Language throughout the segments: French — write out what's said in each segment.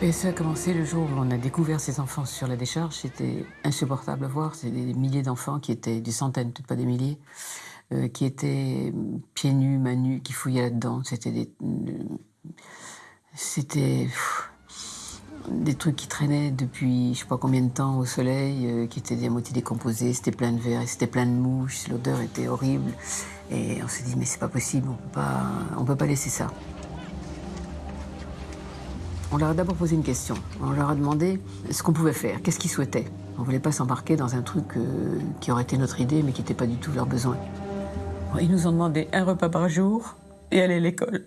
Et ça a commencé le jour où on a découvert ces enfants sur la décharge. C'était insupportable à voir. C'était des milliers d'enfants qui étaient, des centaines, peut-être pas des milliers, euh, qui étaient pieds nus, mains nues, qui fouillaient là-dedans. C'était des. C'était. Des trucs qui traînaient depuis je sais pas combien de temps au soleil, euh, qui étaient à moitié décomposés, c'était plein de verre, c'était plein de mouches, l'odeur était horrible. Et on s'est dit, mais c'est pas possible, on peut pas, on peut pas laisser ça. On leur a d'abord posé une question. On leur a demandé ce qu'on pouvait faire, qu'est-ce qu'ils souhaitaient. On ne voulait pas s'embarquer dans un truc euh, qui aurait été notre idée, mais qui n'était pas du tout leur besoin. Ils nous ont demandé un repas par jour et aller à l'école.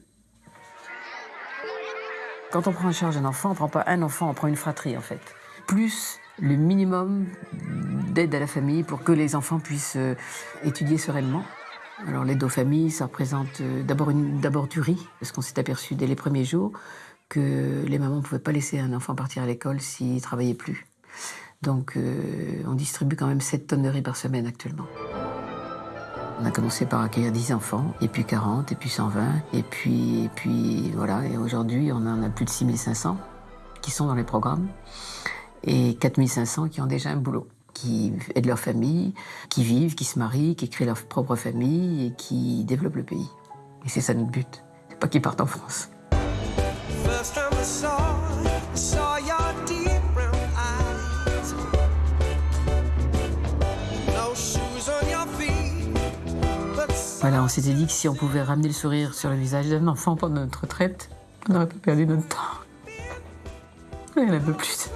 Quand on prend en charge un enfant, on ne prend pas un enfant, on prend une fratrie en fait. Plus le minimum d'aide à la famille pour que les enfants puissent euh, étudier sereinement. Alors l'aide aux familles, ça représente euh, d'abord du riz, parce qu'on s'est aperçu dès les premiers jours que les mamans ne pouvaient pas laisser un enfant partir à l'école s'il ne travaillait plus. Donc euh, on distribue quand même 7 tonnes de riz par semaine actuellement. On a commencé par accueillir 10 enfants, et puis 40, et puis 120, et puis, et puis voilà. Et aujourd'hui, on en a plus de 6500 qui sont dans les programmes, et 4500 qui ont déjà un boulot, qui aident leur famille, qui vivent, qui se marient, qui créent leur propre famille, et qui développent le pays. Et c'est ça notre but. C'est pas qu'ils partent en France. Voilà, on s'était dit que si on pouvait ramener le sourire sur le visage d'un enfant pendant notre retraite, on n'aurait pas perdu notre temps. Il a peu plus.